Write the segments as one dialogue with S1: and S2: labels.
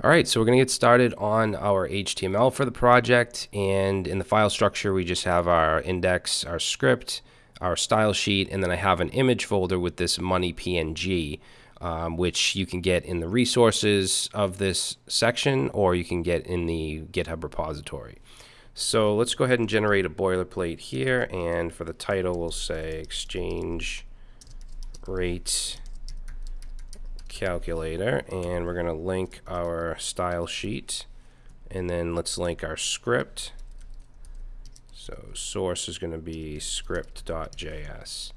S1: All right, so we're going to get started on our HTML for the project. And in the file structure, we just have our index, our script, our style sheet, and then I have an image folder with this money PNG, um, which you can get in the resources of this section, or you can get in the GitHub repository. So let's go ahead and generate a boilerplate here. And for the title, we'll say exchange rate calculator and we're going to link our style sheet and then let's link our script. So source is going to be script.js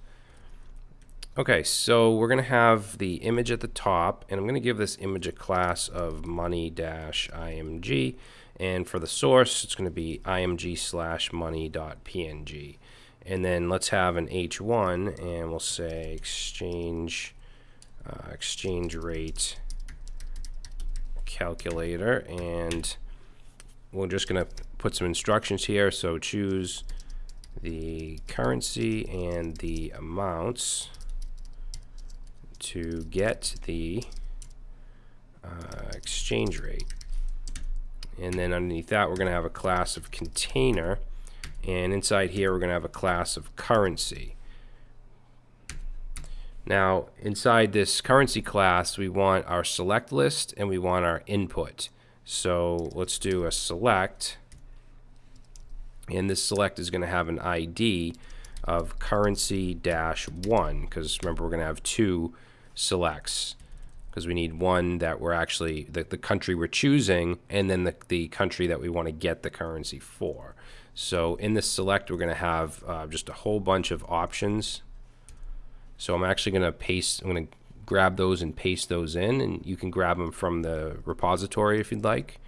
S1: okay so we're going to have the image at the top and I'm going to give this image a class of money-img and for the source it's going to be img slash money.png and then let's have an h1 and we'll say exchange uh, exchange rate calculator and we're just going to put some instructions here. So choose the currency and the amounts to get the uh, exchange rate. And then underneath that we're going to have a class of container and inside here we're going to have a class of currency now, inside this currency class, we want our select list and we want our input. So let's do a select. And this select is going to have an ID of currency dash one because remember we're going to have two selects because we need one that we're actually the, the country we're choosing and then the, the country that we want to get the currency for. So in this select we're going to have uh, just a whole bunch of options so I'm actually going to paste, I'm going to grab those and paste those in, and you can grab them from the repository if you'd like.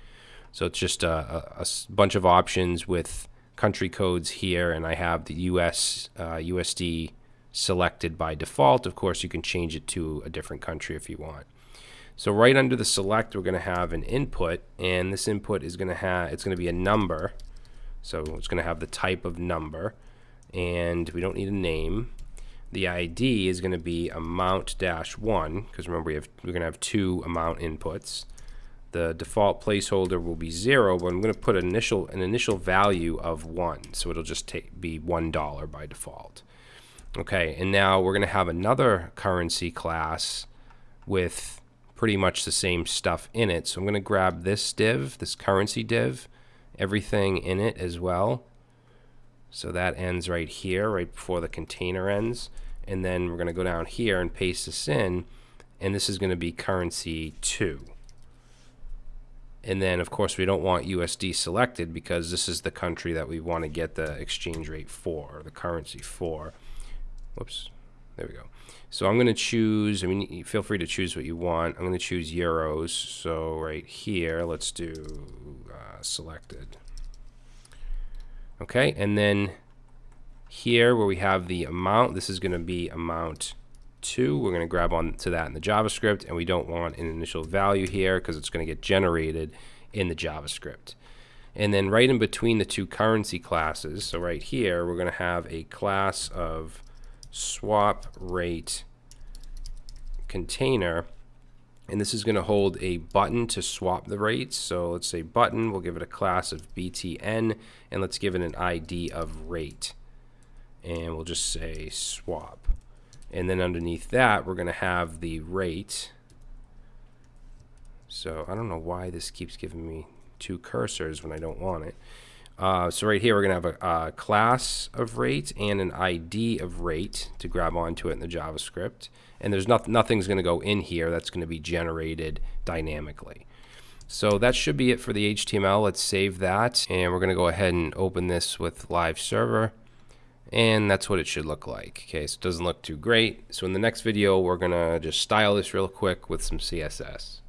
S1: So it's just a, a, a bunch of options with country codes here, and I have the US uh, USD selected by default. Of course, you can change it to a different country if you want. So right under the select, we're going to have an input, and this input is going to have, it's going to be a number. So it's going to have the type of number, and we don't need a name the ID is going to be amount dash one because remember we have we're going to have two amount inputs. The default placeholder will be zero, but I'm going to put an initial an initial value of one, so it'll just take, be one dollar by default. Okay, and now we're going to have another currency class with pretty much the same stuff in it. So I'm going to grab this div, this currency div, everything in it as well. So that ends right here, right before the container ends. And then we're going to go down here and paste this in and this is going to be currency 2 and then of course we don't want USD selected because this is the country that we want to get the exchange rate for the currency for. Whoops there we go. So I'm going to choose I mean feel free to choose what you want. I'm going to choose euros. So right here let's do uh, selected okay and then here where we have the amount, this is going to be amount 2. We're going to grab on to that in the JavaScript, and we don't want an initial value here because it's going to get generated in the JavaScript. And then right in between the two currency classes, so right here, we're going to have a class of swap rate container and this is going to hold a button to swap the rates. So let's say button, we'll give it a class of btn, and let's give it an ID of rate and we'll just say swap. And then underneath that, we're going to have the rate. So I don't know why this keeps giving me two cursors when I don't want it. Uh, so right here, we're going to have a, a, class of rate and an ID of rate to grab onto it in the JavaScript. And there's not, nothing's going to go in here that's going to be generated dynamically. So that should be it for the HTML. Let's save that. And we're going to go ahead and open this with live server and that's what it should look like. Okay, so it doesn't look too great. So in the next video, we're gonna just style this real quick with some CSS.